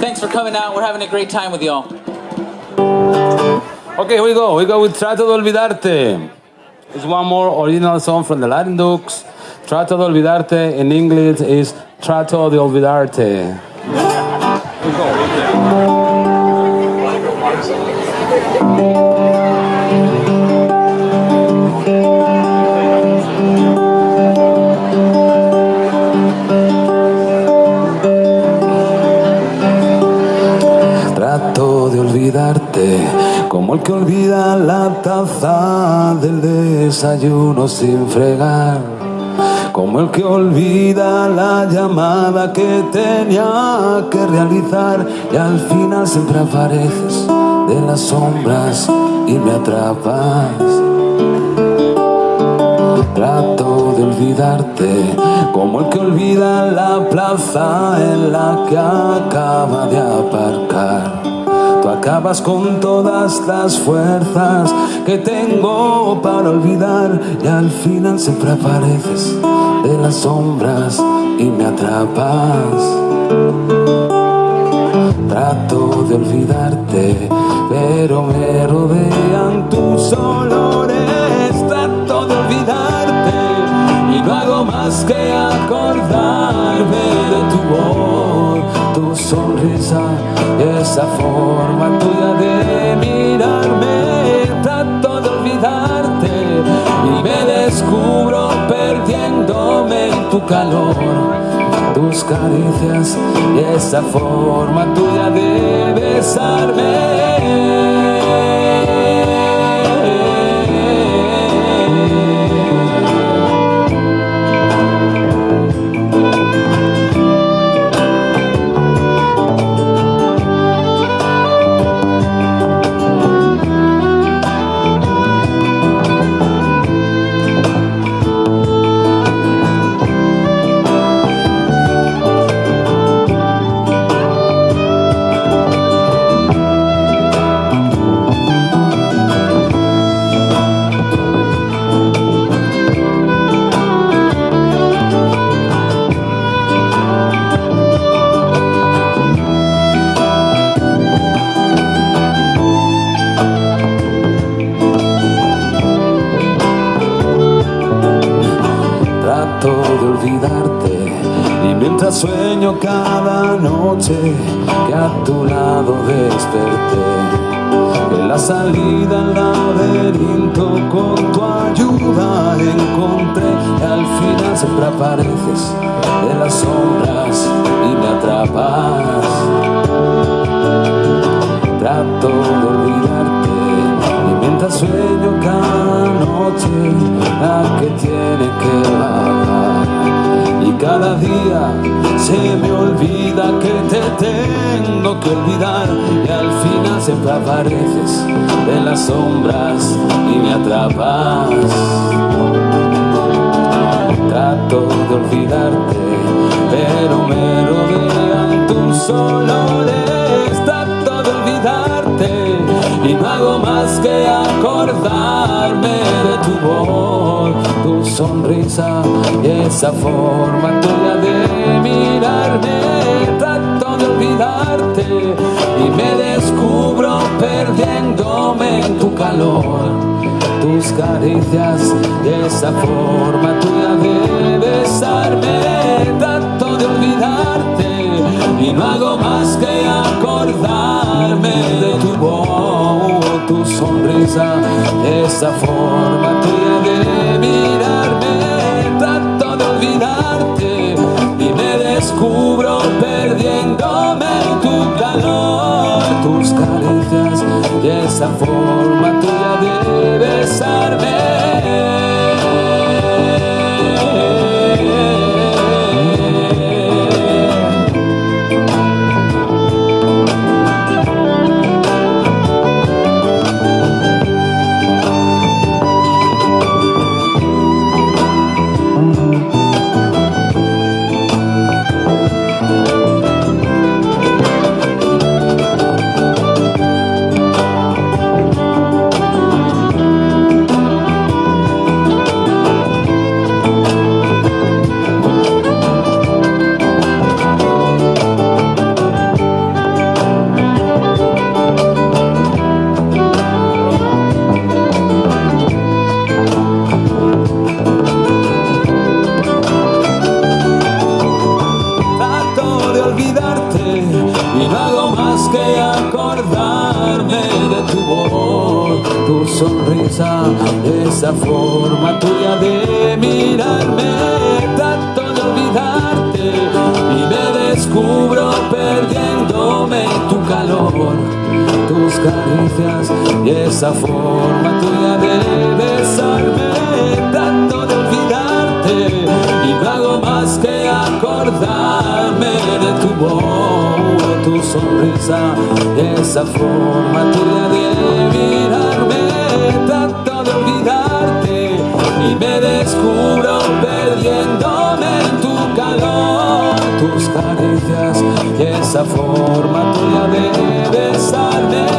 Thanks for coming out. We're having a great time with y'all. Okay, here we go. We go with Trato de Olvidarte. It's one more original song from the Latin Dukes. Trato de Olvidarte in English is Trato de Olvidarte. Trato como el que olvida la taza del desayuno sin fregar. Como el que olvida la llamada que tenía que realizar y al final siempre apareces de las sombras y me atrapas. Trato de olvidarte como el que olvida la plaza en la que acaba de aparcar. Acabas con todas las fuerzas que tengo para olvidar y al final siempre apareces de las sombras y me atrapas. Trato de olvidarte, pero me rodean tus olores. Trato de olvidarte y no hago más que acordarme de tu voz, tu sonrisa esa forma descubro perdiéndome en tu calor tus caricias y esa forma tuya de besarme. Cada noche que a tu lado desperté. En la salida al laberinto con tu ayuda encontré y al final siempre apareces de las sombras y me atrapas. Trato de olvidarte y mientras sueño cada noche la que tiene que bajar y cada día se me olvida que te tengo que olvidar y al final siempre apareces de las sombras y me atrapas. Trato de olvidarte pero me rodean tus olores trato de olvidarte y no hago más que acordarme de tu voz, tu sonrisa y esa forma tuya de sonrisa, esa forma tu sonrisa, esa forma tuya de mirarme, tanto de olvidarte y me descubro perdiéndome tu calor, tus caricias y esa forma tuya de besarme, tanto de olvidarte y no hago más que acordarme de tu voz, tu sonrisa, esa forma tuya de mirarme, tanto de olvidarte y me descubro perdiéndome en tu calor, tus caricias y esa forma tuya de besarme